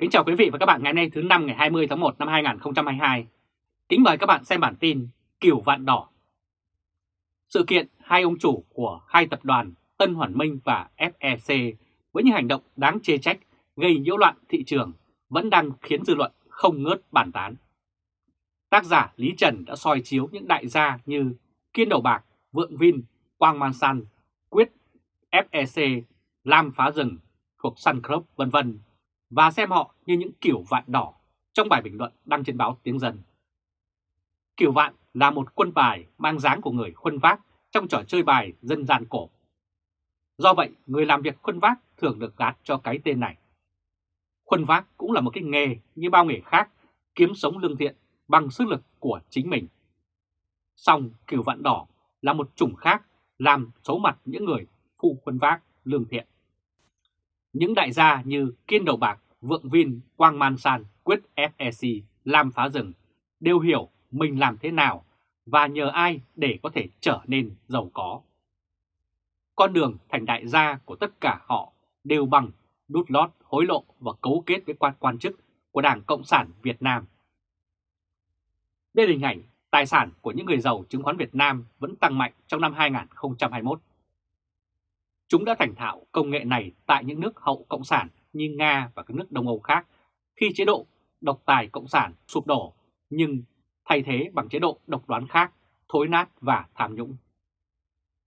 Kính chào quý vị và các bạn ngày nay thứ năm ngày 20 tháng 1 năm 2022. Kính mời các bạn xem bản tin kiểu Vạn Đỏ. Sự kiện hai ông chủ của hai tập đoàn Tân Hoàn Minh và FEC với những hành động đáng chê trách gây nhiễu loạn thị trường vẫn đang khiến dư luận không ngớt bàn tán. Tác giả Lý Trần đã soi chiếu những đại gia như Kiên Đầu Bạc, Vượng Vin, Quang Man San, Quyết, FEC, Lam Phá Rừng thuộc Sun Group vân vân và xem họ như những kiểu vạn đỏ trong bài bình luận đăng trên báo Tiếng Dân. Kiểu vạn là một quân bài mang dáng của người khuân vác trong trò chơi bài dân gian cổ. Do vậy, người làm việc khuân vác thường được gạt cho cái tên này. Khuân vác cũng là một cái nghề như bao nghề khác, kiếm sống lương thiện bằng sức lực của chính mình. Song kiểu vạn đỏ là một chủng khác làm xấu mặt những người phụ khuân vác lương thiện. Những đại gia như Kiên Đầu Bạc, Vượng Vin, Quang Man San, Quyết FEC, Lam Phá Rừng đều hiểu mình làm thế nào và nhờ ai để có thể trở nên giàu có. Con đường thành đại gia của tất cả họ đều bằng đút lót, hối lộ và cấu kết với quan quan chức của Đảng Cộng sản Việt Nam. Đây là hình ảnh tài sản của những người giàu chứng khoán Việt Nam vẫn tăng mạnh trong năm 2021. Chúng đã thành thạo công nghệ này tại những nước hậu Cộng sản như Nga và các nước Đông Âu khác khi chế độ độc tài Cộng sản sụp đổ nhưng thay thế bằng chế độ độc đoán khác, thối nát và tham nhũng.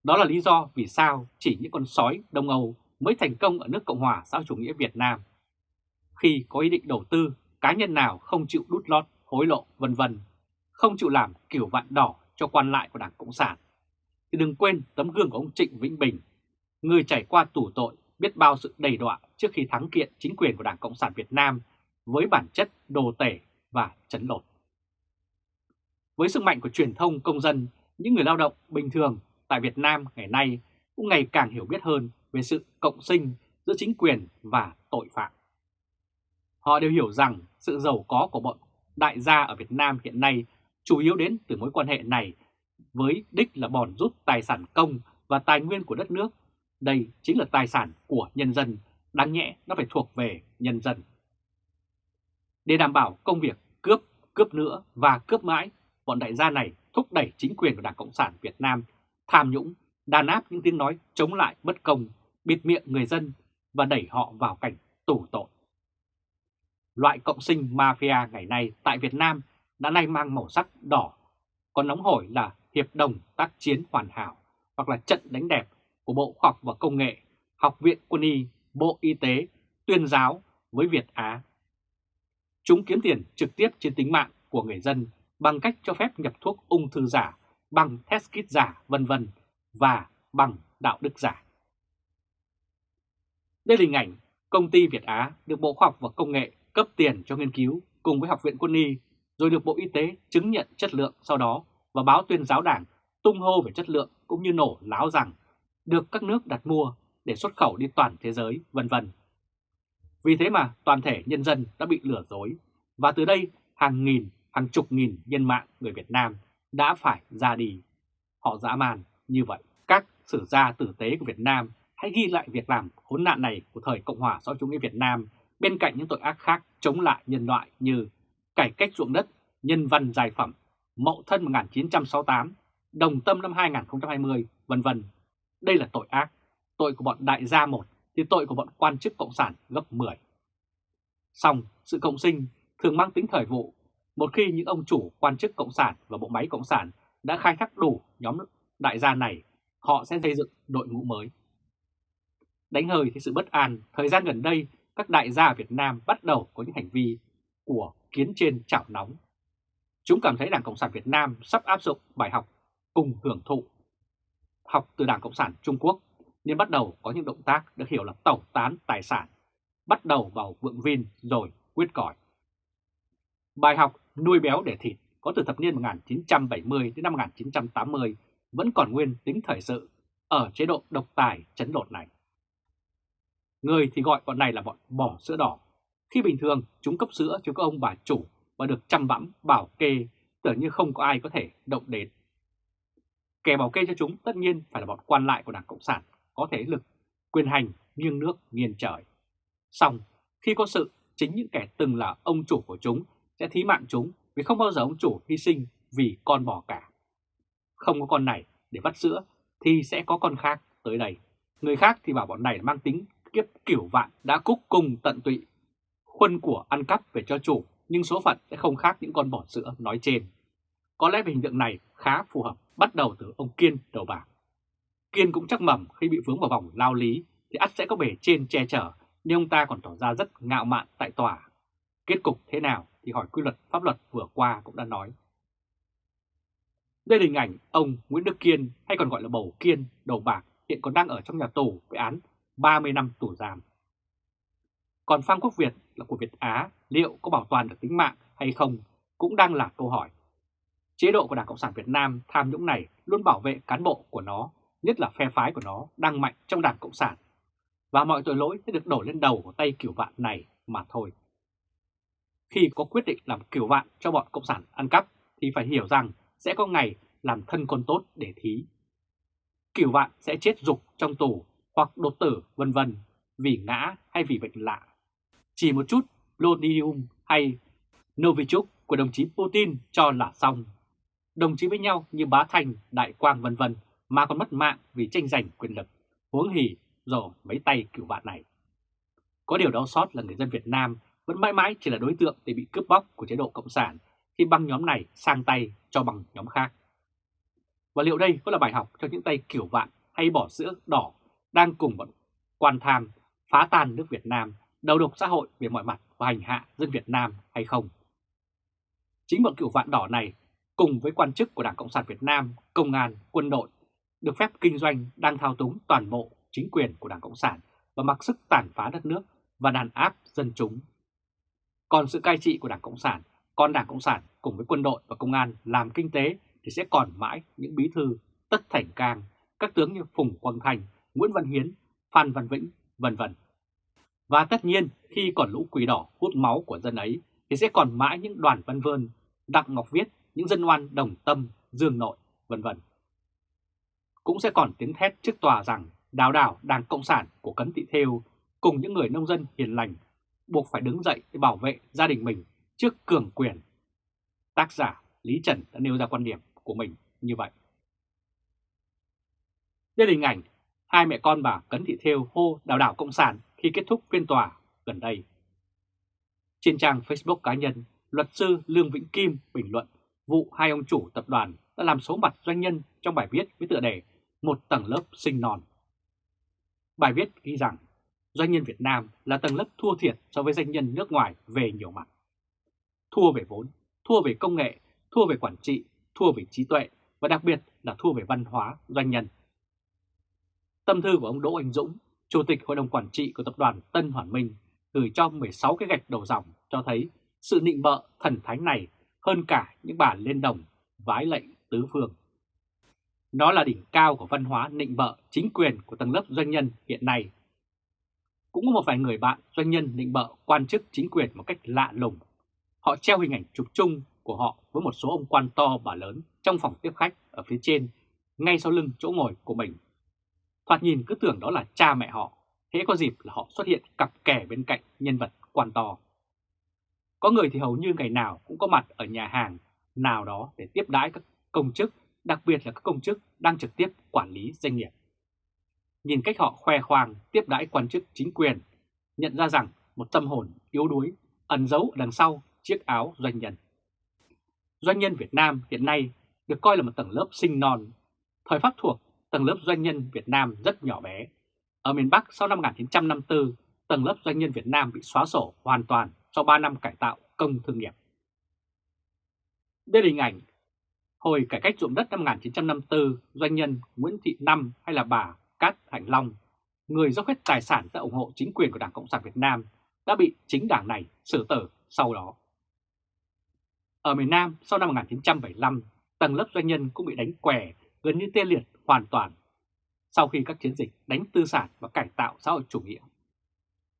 Đó là lý do vì sao chỉ những con sói Đông Âu mới thành công ở nước Cộng hòa xã chủ nghĩa Việt Nam. Khi có ý định đầu tư, cá nhân nào không chịu đút lót, hối lộ vân vân, không chịu làm kiểu vạn đỏ cho quan lại của Đảng Cộng sản, thì đừng quên tấm gương của ông Trịnh Vĩnh Bình người trải qua tù tội biết bao sự đầy đọa trước khi thắng kiện chính quyền của Đảng Cộng sản Việt Nam với bản chất đồ tể và chấn lột. Với sức mạnh của truyền thông công dân, những người lao động bình thường tại Việt Nam ngày nay cũng ngày càng hiểu biết hơn về sự cộng sinh giữa chính quyền và tội phạm. Họ đều hiểu rằng sự giàu có của bọn đại gia ở Việt Nam hiện nay chủ yếu đến từ mối quan hệ này với đích là bòn rút tài sản công và tài nguyên của đất nước đây chính là tài sản của nhân dân, đáng nhẽ nó phải thuộc về nhân dân. Để đảm bảo công việc cướp, cướp nữa và cướp mãi, bọn đại gia này thúc đẩy chính quyền của Đảng Cộng sản Việt Nam tham nhũng, đàn áp những tiếng nói chống lại bất công, bịt miệng người dân và đẩy họ vào cảnh tù tội. Loại cộng sinh mafia ngày nay tại Việt Nam đã nay mang màu sắc đỏ, còn nóng hổi là hiệp đồng tác chiến hoàn hảo hoặc là trận đánh đẹp của Bộ Khoa học và Công nghệ, Học viện Quân y, Bộ Y tế, Tuyên giáo với Việt Á. Chúng kiếm tiền trực tiếp trên tính mạng của người dân bằng cách cho phép nhập thuốc ung thư giả, bằng test kit giả, vân vân và bằng đạo đức giả. Đây là hình ảnh công ty Việt Á được Bộ Khoa học và Công nghệ cấp tiền cho nghiên cứu cùng với Học viện Quân y, rồi được Bộ Y tế chứng nhận chất lượng sau đó và báo tuyên giáo đảng tung hô về chất lượng cũng như nổ láo rằng được các nước đặt mua để xuất khẩu đi toàn thế giới, vân vân. Vì thế mà toàn thể nhân dân đã bị lừa dối và từ đây hàng nghìn, hàng chục nghìn nhân mạng người Việt Nam đã phải ra đi. Họ dã man như vậy. Các sử gia tử tế của Việt Nam hãy ghi lại việc làm khốn nạn này của thời Cộng hòa xã hội chủ nghĩa Việt Nam bên cạnh những tội ác khác chống lại nhân loại như cải cách ruộng đất, nhân văn giải phẩm, mậu thân 1968, đồng tâm năm 2020, vân vân đây là tội ác. Tội của bọn đại gia một thì tội của bọn quan chức cộng sản gấp 10. Xong, sự cộng sinh thường mang tính thời vụ. Một khi những ông chủ quan chức cộng sản và bộ máy cộng sản đã khai thác đủ nhóm đại gia này, họ sẽ xây dựng đội ngũ mới. Đánh hơi thì sự bất an, thời gian gần đây các đại gia Việt Nam bắt đầu có những hành vi của kiến trên chảo nóng. Chúng cảm thấy Đảng Cộng sản Việt Nam sắp áp dụng bài học cùng hưởng thụ học từ Đảng Cộng sản Trung Quốc nên bắt đầu có những động tác được hiểu là tẩu tán tài sản, bắt đầu vào vượng vin rồi quyết còi. Bài học nuôi béo để thịt có từ thập niên 1970 đến năm 1980 vẫn còn nguyên tính thời sự ở chế độ độc tài chấn lột này. Người thì gọi bọn này là bọn bỏ sữa đỏ. Khi bình thường chúng cấp sữa cho các ông bà chủ và được chăm bẵm bảo kê tưởng như không có ai có thể động đến. Kẻ bảo kê cho chúng tất nhiên phải là bọn quan lại của Đảng Cộng sản, có thế lực, quyền hành, nghiêng nước, nghiêng trời. Xong, khi có sự chính những kẻ từng là ông chủ của chúng sẽ thí mạng chúng vì không bao giờ ông chủ hy sinh vì con bò cả. Không có con này để bắt sữa thì sẽ có con khác tới đây. Người khác thì bảo bọn này mang tính kiếp kiểu vạn đã cúc cùng tận tụy. Khuân của ăn cắp về cho chủ nhưng số phận sẽ không khác những con bò sữa nói trên. Có lẽ về hình tượng này khá phù hợp bắt đầu từ ông Kiên đầu bạc. Kiên cũng chắc mầm khi bị vướng vào vòng lao lý thì ắt sẽ có bề trên che chở, nhưng ông ta còn tỏ ra rất ngạo mạn tại tòa. Kết cục thế nào thì hỏi quy luật pháp luật vừa qua cũng đã nói. Đây là hình ảnh ông Nguyễn Đức Kiên, hay còn gọi là Bầu Kiên đầu bạc hiện còn đang ở trong nhà tù với án 30 năm tù giam. Còn Phan Quốc Việt là của Việt Á, liệu có bảo toàn được tính mạng hay không cũng đang là câu hỏi. Chế độ của Đảng Cộng sản Việt Nam tham nhũng này luôn bảo vệ cán bộ của nó, nhất là phe phái của nó đang mạnh trong Đảng Cộng sản. Và mọi tội lỗi sẽ được đổ lên đầu của tay kiểu vạn này mà thôi. Khi có quyết định làm kiểu vạn cho bọn Cộng sản ăn cắp thì phải hiểu rằng sẽ có ngày làm thân con tốt để thí. Kiểu vạn sẽ chết dục trong tù hoặc đột tử vân vân vì ngã hay vì bệnh lạ. Chỉ một chút Lodium hay Novichok của đồng chí Putin cho là xong. Đồng chí với nhau như bá thành, đại quang vân vân mà còn mất mạng vì tranh giành quyền lực, huống hỉ rồi mấy tay cựu bạn này. Có điều đau xót là người dân Việt Nam vẫn mãi mãi chỉ là đối tượng để bị cướp bóc của chế độ Cộng sản khi băng nhóm này sang tay cho bằng nhóm khác. Và liệu đây có là bài học cho những tay kiểu vạn hay bỏ sữa đỏ đang cùng bọn quan tham phá tan nước Việt Nam, đầu độc xã hội về mọi mặt và hành hạ dân Việt Nam hay không? Chính bọn kiểu vạn đỏ này cùng với quan chức của Đảng Cộng sản Việt Nam, công an, quân đội được phép kinh doanh đang thao túng toàn bộ chính quyền của Đảng Cộng sản và mặc sức tàn phá đất nước và đàn áp dân chúng. Còn sự cai trị của Đảng Cộng sản, còn Đảng Cộng sản cùng với quân đội và công an làm kinh tế thì sẽ còn mãi những bí thư Tất Thành Cang, các tướng như Phùng Quang Thành, Nguyễn Văn Hiến, Phan Văn Vĩnh, vân vân. Và tất nhiên khi còn lũ quỷ đỏ hút máu của dân ấy thì sẽ còn mãi những đoàn văn vơn, Đặng Ngọc Viết, những dân oan đồng tâm, dương nội, vân vân. Cũng sẽ còn tiếng thét trước tòa rằng đào đảo Đảng Cộng sản của Cấn Thị Thêu cùng những người nông dân hiền lành buộc phải đứng dậy để bảo vệ gia đình mình trước cường quyền. Tác giả Lý Trần đã nêu ra quan điểm của mình như vậy. Đây là hình ảnh hai mẹ con bà Cấn Thị Thêu hô đào đảo Cộng sản khi kết thúc phiên tòa gần đây. Trên trang Facebook cá nhân, luật sư Lương Vĩnh Kim bình luận vụ hai ông chủ tập đoàn đã làm số mặt doanh nhân trong bài viết với tựa đề Một tầng lớp sinh non. Bài viết ghi rằng doanh nhân Việt Nam là tầng lớp thua thiệt so với doanh nhân nước ngoài về nhiều mặt. Thua về vốn, thua về công nghệ, thua về quản trị, thua về trí tuệ và đặc biệt là thua về văn hóa doanh nhân. Tâm thư của ông Đỗ Anh Dũng, Chủ tịch Hội đồng Quản trị của Tập đoàn Tân Hoàn Minh, gửi cho 16 cái gạch đầu dòng cho thấy sự nịnh bợ thần thánh này hơn cả những bản lên đồng vái lệnh tứ phương. đó là đỉnh cao của văn hóa nịnh bợ chính quyền của tầng lớp doanh nhân hiện nay. Cũng có một vài người bạn doanh nhân nịnh bợ quan chức chính quyền một cách lạ lùng. Họ treo hình ảnh chụp chung của họ với một số ông quan to bà lớn trong phòng tiếp khách ở phía trên, ngay sau lưng chỗ ngồi của mình. Thoạt nhìn cứ tưởng đó là cha mẹ họ, hễ có dịp là họ xuất hiện cặp kè bên cạnh nhân vật quan to. Có người thì hầu như ngày nào cũng có mặt ở nhà hàng nào đó để tiếp đãi các công chức, đặc biệt là các công chức đang trực tiếp quản lý doanh nghiệp. Nhìn cách họ khoe khoang tiếp đãi quan chức chính quyền, nhận ra rằng một tâm hồn yếu đuối ẩn giấu đằng sau chiếc áo doanh nhân. Doanh nhân Việt Nam hiện nay được coi là một tầng lớp sinh non. Thời Pháp thuộc, tầng lớp doanh nhân Việt Nam rất nhỏ bé. Ở miền Bắc sau năm 1954, tầng lớp doanh nhân Việt Nam bị xóa sổ hoàn toàn sau 3 năm cải tạo công thương nghiệp. Đây là hình ảnh hồi cải cách ruộng đất năm 1954, doanh nhân Nguyễn Thị Năm hay là bà Cát Hạnh Long, người dốc hết tài sản ra ủng hộ chính quyền của Đảng Cộng sản Việt Nam, đã bị chính đảng này xử tử sau đó. Ở miền Nam sau năm 1975, tầng lớp doanh nhân cũng bị đánh què gần như tê liệt hoàn toàn sau khi các chiến dịch đánh tư sản và cải tạo xã hội chủ nghĩa.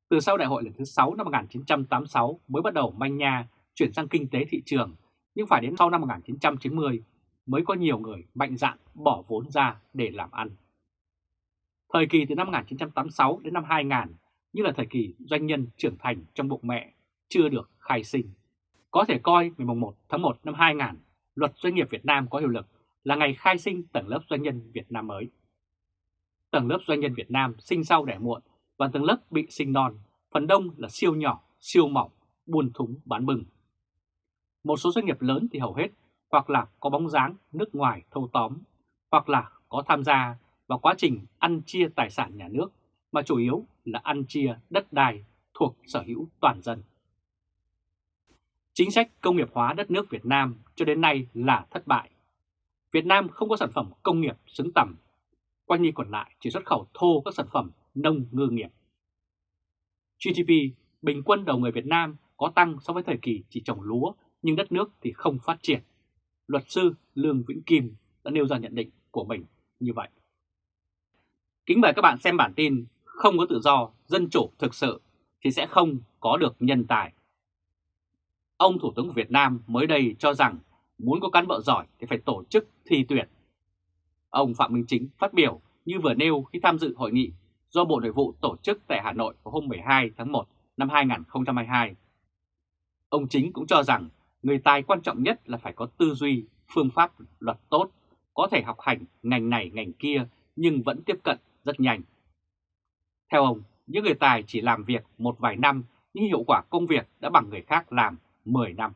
Từ sau đại hội lần thứ 6 năm 1986 mới bắt đầu manh nha chuyển sang kinh tế thị trường, nhưng phải đến sau năm 1990 mới có nhiều người mạnh dạn bỏ vốn ra để làm ăn. Thời kỳ từ năm 1986 đến năm 2000 như là thời kỳ doanh nhân trưởng thành trong bụng mẹ chưa được khai sinh. Có thể coi ngày 1 tháng 1 năm 2000, luật doanh nghiệp Việt Nam có hiệu lực là ngày khai sinh tầng lớp doanh nhân Việt Nam mới. Tầng lớp doanh nhân Việt Nam sinh sau đẻ muộn và tầng lớp bị sinh non, phần đông là siêu nhỏ, siêu mỏng, buôn thúng bán bừng. Một số doanh nghiệp lớn thì hầu hết hoặc là có bóng dáng nước ngoài thâu tóm, hoặc là có tham gia vào quá trình ăn chia tài sản nhà nước, mà chủ yếu là ăn chia đất đai thuộc sở hữu toàn dân. Chính sách công nghiệp hóa đất nước Việt Nam cho đến nay là thất bại. Việt Nam không có sản phẩm công nghiệp xứng tầm, quanh đi còn lại chỉ xuất khẩu thô các sản phẩm nông ngư nghiệp. GDP bình quân đầu người Việt Nam có tăng so với thời kỳ chỉ trồng lúa nhưng đất nước thì không phát triển. Luật sư Lương Vĩnh Kim đã nêu ra nhận định của mình như vậy. Kính mời các bạn xem bản tin Không có tự do, dân chủ thực sự thì sẽ không có được nhân tài. Ông Thủ tướng Việt Nam mới đây cho rằng muốn có cán bộ giỏi thì phải tổ chức thi tuyển. Ông Phạm Minh Chính phát biểu như vừa nêu khi tham dự hội nghị do Bộ Nội vụ tổ chức tại Hà Nội vào hôm 12 tháng 1 năm 2022. Ông Chính cũng cho rằng người tài quan trọng nhất là phải có tư duy, phương pháp luật tốt, có thể học hành ngành này ngành kia nhưng vẫn tiếp cận rất nhanh. Theo ông, những người tài chỉ làm việc một vài năm nhưng hiệu quả công việc đã bằng người khác làm 10 năm.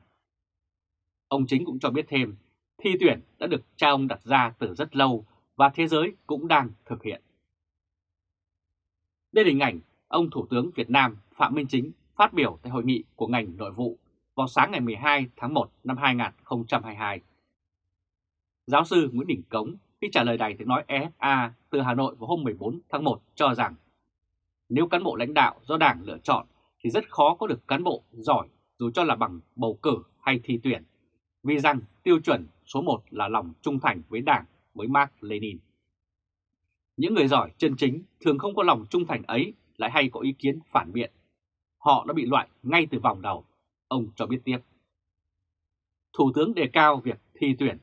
Ông Chính cũng cho biết thêm, thi tuyển đã được cha ông đặt ra từ rất lâu và thế giới cũng đang thực hiện. Đây là hình ảnh ông Thủ tướng Việt Nam Phạm Minh Chính phát biểu tại hội nghị của ngành nội vụ vào sáng ngày 12 tháng 1 năm 2022. Giáo sư Nguyễn Đình Cống khi trả lời đài tiếng nói EFA từ Hà Nội vào hôm 14 tháng 1 cho rằng nếu cán bộ lãnh đạo do Đảng lựa chọn thì rất khó có được cán bộ giỏi dù cho là bằng bầu cử hay thi tuyển, vì rằng tiêu chuẩn số 1 là lòng trung thành với Đảng, với Mark Lenin. Những người giỏi chân chính thường không có lòng trung thành ấy lại hay có ý kiến phản biện. Họ đã bị loại ngay từ vòng đầu, ông cho biết tiếp. Thủ tướng đề cao việc thi tuyển,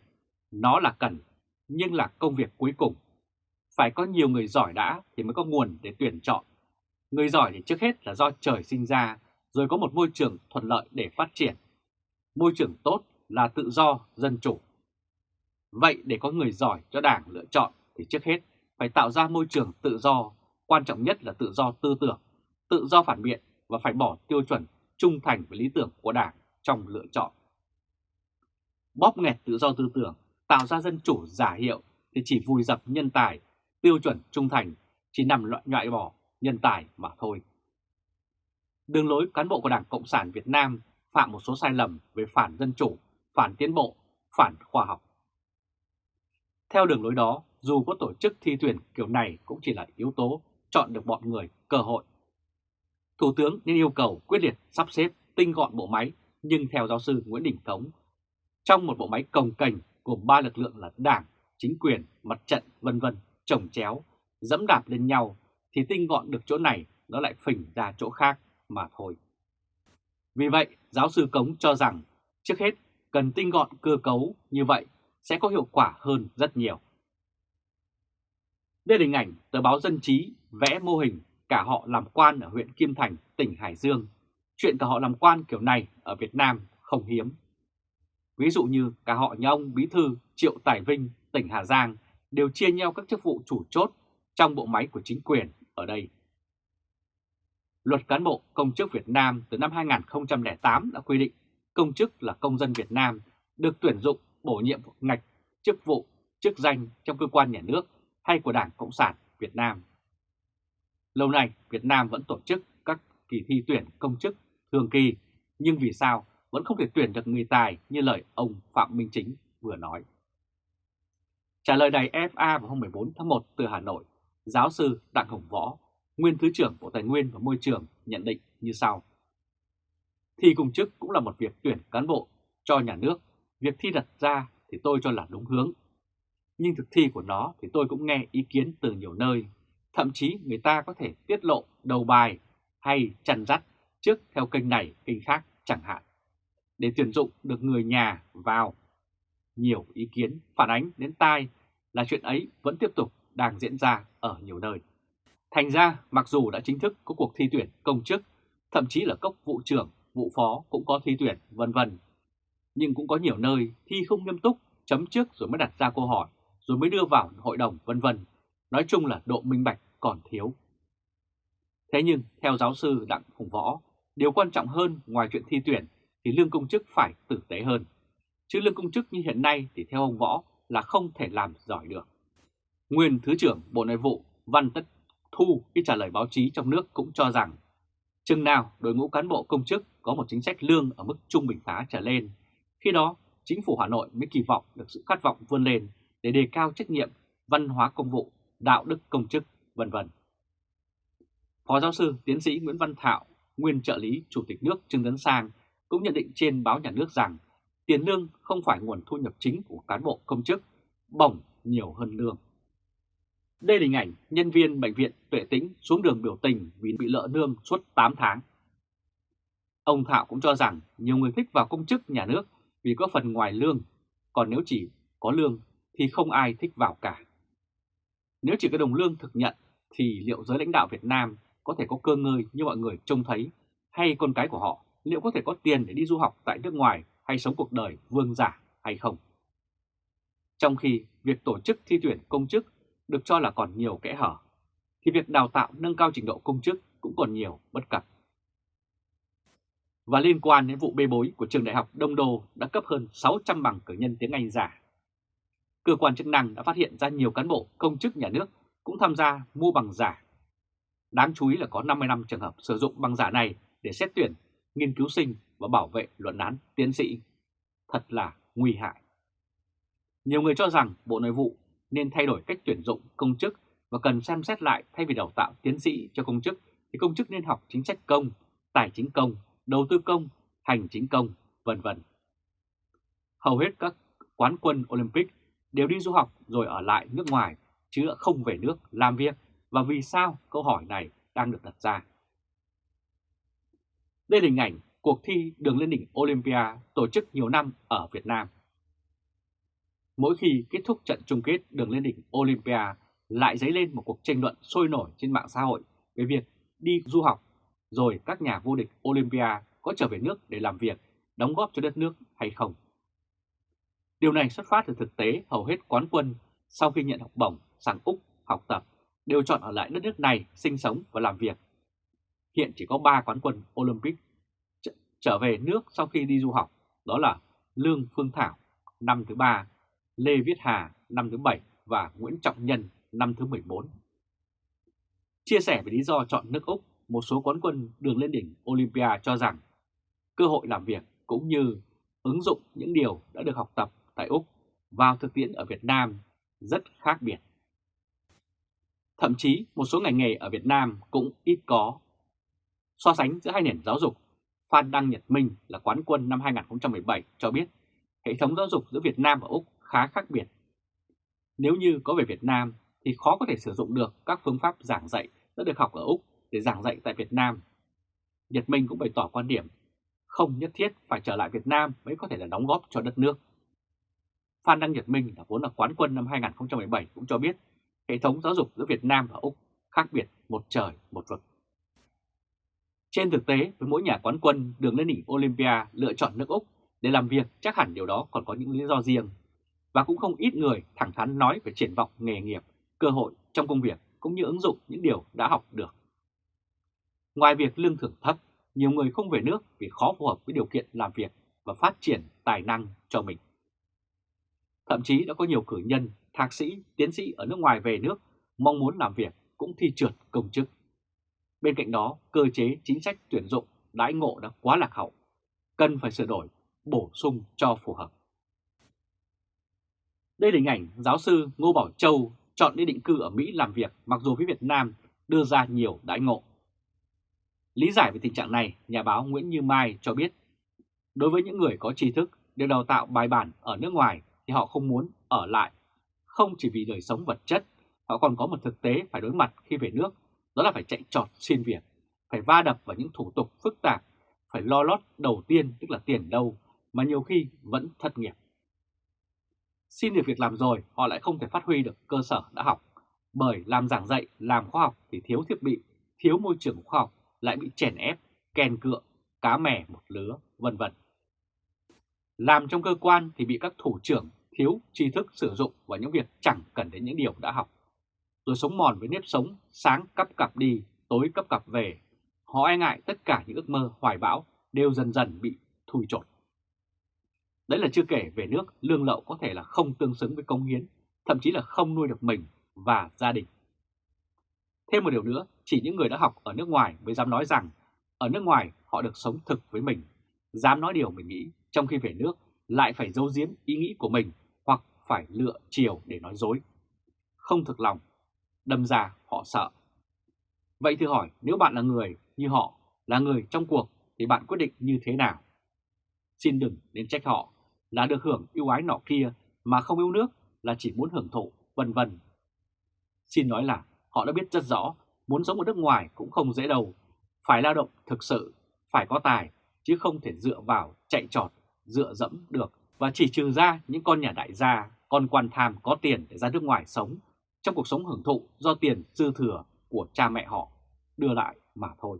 nó là cần, nhưng là công việc cuối cùng. Phải có nhiều người giỏi đã thì mới có nguồn để tuyển chọn. Người giỏi thì trước hết là do trời sinh ra, rồi có một môi trường thuận lợi để phát triển. Môi trường tốt là tự do, dân chủ. Vậy để có người giỏi cho Đảng lựa chọn thì trước hết phải tạo ra môi trường tự do, quan trọng nhất là tự do tư tưởng, tự do phản biện và phải bỏ tiêu chuẩn trung thành với lý tưởng của Đảng trong lựa chọn. Bóp nghẹt tự do tư tưởng, tạo ra dân chủ giả hiệu thì chỉ vùi dập nhân tài, tiêu chuẩn trung thành chỉ nằm loại loại bỏ nhân tài mà thôi. Đường lối cán bộ của Đảng Cộng sản Việt Nam phạm một số sai lầm về phản dân chủ, phản tiến bộ, phản khoa học. Theo đường lối đó, dù có tổ chức thi tuyển kiểu này cũng chỉ là yếu tố chọn được bọn người cơ hội. Thủ tướng nên yêu cầu quyết liệt sắp xếp tinh gọn bộ máy, nhưng theo giáo sư Nguyễn Đình Thống, trong một bộ máy cồng kềnh gồm ba lực lượng là đảng, chính quyền, mặt trận, vân vân, trồng chéo, dẫm đạp lên nhau, thì tinh gọn được chỗ này nó lại phình ra chỗ khác mà thôi. Vì vậy, giáo sư Cống cho rằng trước hết cần tinh gọn cơ cấu như vậy sẽ có hiệu quả hơn rất nhiều. Đây là hình ảnh tờ báo Dân Trí vẽ mô hình cả họ làm quan ở huyện Kim Thành, tỉnh Hải Dương. Chuyện cả họ làm quan kiểu này ở Việt Nam không hiếm. Ví dụ như cả họ nhà ông Bí Thư Triệu Tài Vinh, tỉnh Hà Giang đều chia nhau các chức vụ chủ chốt trong bộ máy của chính quyền ở đây. Luật cán bộ công chức Việt Nam từ năm 2008 đã quy định công chức là công dân Việt Nam được tuyển dụng bổ nhiệm ngạch chức vụ, chức danh trong cơ quan nhà nước hay của Đảng Cộng sản Việt Nam. Lâu nay, Việt Nam vẫn tổ chức các kỳ thi tuyển công chức thường kỳ, nhưng vì sao vẫn không thể tuyển được người tài như lời ông Phạm Minh Chính vừa nói. Trả lời đài FA vào hôm 14 tháng 1 từ Hà Nội, giáo sư Đặng Hồng Võ, nguyên Thứ trưởng Bộ Tài nguyên và Môi trường nhận định như sau. Thi công chức cũng là một việc tuyển cán bộ cho nhà nước, việc thi đặt ra thì tôi cho là đúng hướng. Nhưng thực thi của nó thì tôi cũng nghe ý kiến từ nhiều nơi, thậm chí người ta có thể tiết lộ đầu bài hay chăn dắt trước theo kênh này, kênh khác chẳng hạn, để tuyển dụng được người nhà vào. Nhiều ý kiến phản ánh đến tai là chuyện ấy vẫn tiếp tục đang diễn ra ở nhiều nơi. Thành ra, mặc dù đã chính thức có cuộc thi tuyển công chức, thậm chí là cốc vụ trưởng, vụ phó cũng có thi tuyển, vân vân. Nhưng cũng có nhiều nơi thi không nghiêm túc, chấm trước rồi mới đặt ra câu hỏi, rồi mới đưa vào hội đồng, vân vân. Nói chung là độ minh bạch còn thiếu. Thế nhưng, theo giáo sư Đặng Hùng Võ, điều quan trọng hơn ngoài chuyện thi tuyển thì lương công chức phải tử tế hơn. Chứ lương công chức như hiện nay thì theo ông Võ là không thể làm giỏi được. Nguyên Thứ trưởng Bộ Nội vụ Văn Tất Thu khi trả lời báo chí trong nước cũng cho rằng chừng nào đội ngũ cán bộ công chức có một chính sách lương ở mức trung bình khá trở lên, khi đó chính phủ Hà Nội mới kỳ vọng được sự khát vọng vươn lên để đề cao trách nhiệm, văn hóa công vụ, đạo đức công chức, vân vân. Phó giáo sư tiến sĩ Nguyễn Văn Thạo, nguyên trợ lý Chủ tịch nước Trương Tấn Sang cũng nhận định trên báo nhà nước rằng tiền lương không phải nguồn thu nhập chính của cán bộ công chức, bổng nhiều hơn lương. Đây là hình ảnh nhân viên bệnh viện Tuệ Tĩnh xuống đường biểu tình vì bị lỡ lương suốt 8 tháng. Ông Thạo cũng cho rằng nhiều người thích vào công chức nhà nước vì có phần ngoài lương, còn nếu chỉ có lương thì không ai thích vào cả. Nếu chỉ có đồng lương thực nhận thì liệu giới lãnh đạo Việt Nam có thể có cơ ngơi như mọi người trông thấy hay con cái của họ liệu có thể có tiền để đi du học tại nước ngoài hay sống cuộc đời vương giả hay không? Trong khi việc tổ chức thi tuyển công chức được cho là còn nhiều kẽ hở, thì việc đào tạo nâng cao trình độ công chức cũng còn nhiều bất cập. Và liên quan đến vụ bê bối của trường đại học Đông Đô đã cấp hơn 600 bằng cử nhân tiếng Anh giả. Cơ quan chức năng đã phát hiện ra nhiều cán bộ công chức nhà nước cũng tham gia mua bằng giả. Đáng chú ý là có 55 trường hợp sử dụng bằng giả này để xét tuyển, nghiên cứu sinh và bảo vệ luận án tiến sĩ. Thật là nguy hại. Nhiều người cho rằng Bộ Nội vụ nên thay đổi cách tuyển dụng công chức và cần xem xét lại thay vì đào tạo tiến sĩ cho công chức thì công chức nên học chính sách công, tài chính công, đầu tư công, hành chính công, vân vân. Hầu hết các quán quân Olympic đều đi du học rồi ở lại nước ngoài chứ không về nước làm việc và vì sao câu hỏi này đang được đặt ra. Đây là hình ảnh cuộc thi đường lên đỉnh Olympia tổ chức nhiều năm ở Việt Nam. Mỗi khi kết thúc trận chung kết đường lên đỉnh Olympia lại dấy lên một cuộc tranh luận sôi nổi trên mạng xã hội về việc đi du học rồi các nhà vô địch Olympia có trở về nước để làm việc, đóng góp cho đất nước hay không. Điều này xuất phát từ thực tế hầu hết quán quân sau khi nhận học bổng sang Úc học tập đều chọn ở lại đất nước này sinh sống và làm việc. Hiện chỉ có 3 quán quân Olympic trở về nước sau khi đi du học, đó là Lương Phương Thảo năm thứ 3, Lê Viết Hà năm thứ 7 và Nguyễn Trọng Nhân năm thứ 14. Chia sẻ về lý do chọn nước Úc, một số quán quân đường lên đỉnh Olympia cho rằng cơ hội làm việc cũng như ứng dụng những điều đã được học tập tại Úc vào thực tiễn ở Việt Nam rất khác biệt. Thậm chí một số ngành nghề ở Việt Nam cũng ít có. So sánh giữa hai nền giáo dục, Phan Đăng Nhật Minh là quán quân năm 2017 cho biết hệ thống giáo dục giữa Việt Nam và Úc khá khác biệt. Nếu như có về Việt Nam thì khó có thể sử dụng được các phương pháp giảng dạy đã được học ở Úc để giảng dạy tại Việt Nam. Nhật Minh cũng bày tỏ quan điểm không nhất thiết phải trở lại Việt Nam mới có thể là đóng góp cho đất nước. Phan Đăng Nhật Minh là vốn là quán quân năm 2017 cũng cho biết hệ thống giáo dục giữa Việt Nam và Úc khác biệt một trời một vực. Trên thực tế, với mỗi nhà quán quân đường lên đỉnh Olympia lựa chọn nước Úc để làm việc chắc hẳn điều đó còn có những lý do riêng. Và cũng không ít người thẳng thắn nói về triển vọng nghề nghiệp, cơ hội trong công việc cũng như ứng dụng những điều đã học được. Ngoài việc lương thưởng thấp, nhiều người không về nước vì khó phù hợp với điều kiện làm việc và phát triển tài năng cho mình. Thậm chí đã có nhiều cử nhân, thạc sĩ, tiến sĩ ở nước ngoài về nước mong muốn làm việc cũng thi trượt công chức. Bên cạnh đó, cơ chế chính sách tuyển dụng đãi ngộ đã quá lạc hậu, cần phải sửa đổi, bổ sung cho phù hợp. Đây là hình ảnh giáo sư Ngô Bảo Châu chọn đi định cư ở Mỹ làm việc mặc dù phía Việt Nam đưa ra nhiều đãi ngộ. Lý giải về tình trạng này, nhà báo Nguyễn Như Mai cho biết, đối với những người có tri thức được đào tạo bài bản ở nước ngoài thì họ không muốn ở lại, không chỉ vì đời sống vật chất, họ còn có một thực tế phải đối mặt khi về nước, đó là phải chạy trọt xin việc, phải va đập vào những thủ tục phức tạp, phải lo lót đầu tiên tức là tiền đâu, mà nhiều khi vẫn thất nghiệp. Xin được việc làm rồi, họ lại không thể phát huy được cơ sở đã học, bởi làm giảng dạy, làm khoa học thì thiếu thiết bị, thiếu môi trường khoa học, lại bị chèn ép, kèn cựa, cá mè một lứa, vân vân. Làm trong cơ quan thì bị các thủ trưởng thiếu tri thức sử dụng vào những việc chẳng cần đến những điều đã học. Rồi sống mòn với nếp sống, sáng cắp cặp đi, tối cấp cặp về. Họ e ngại tất cả những ước mơ hoài bão đều dần dần bị thui chột. Đấy là chưa kể về nước lương lậu có thể là không tương xứng với công hiến, thậm chí là không nuôi được mình và gia đình. Thêm một điều nữa, chỉ những người đã học ở nước ngoài mới dám nói rằng ở nước ngoài họ được sống thực với mình, dám nói điều mình nghĩ, trong khi về nước lại phải giấu giếm ý nghĩ của mình phải lựa chiều để nói dối. Không thực lòng, đâm ra họ sợ. Vậy thì hỏi nếu bạn là người như họ, là người trong cuộc thì bạn quyết định như thế nào? Xin đừng nên trách họ là được hưởng ưu ái nọ kia mà không yêu nước là chỉ muốn hưởng thụ, vân vân. Xin nói là họ đã biết rất rõ muốn sống ở nước ngoài cũng không dễ đâu, phải lao động thực sự, phải có tài chứ không thể dựa vào chạy trọt, dựa dẫm được và chỉ trừ ra những con nhà đại gia, con quan tham có tiền để ra nước ngoài sống, trong cuộc sống hưởng thụ do tiền dư thừa của cha mẹ họ, đưa lại mà thôi.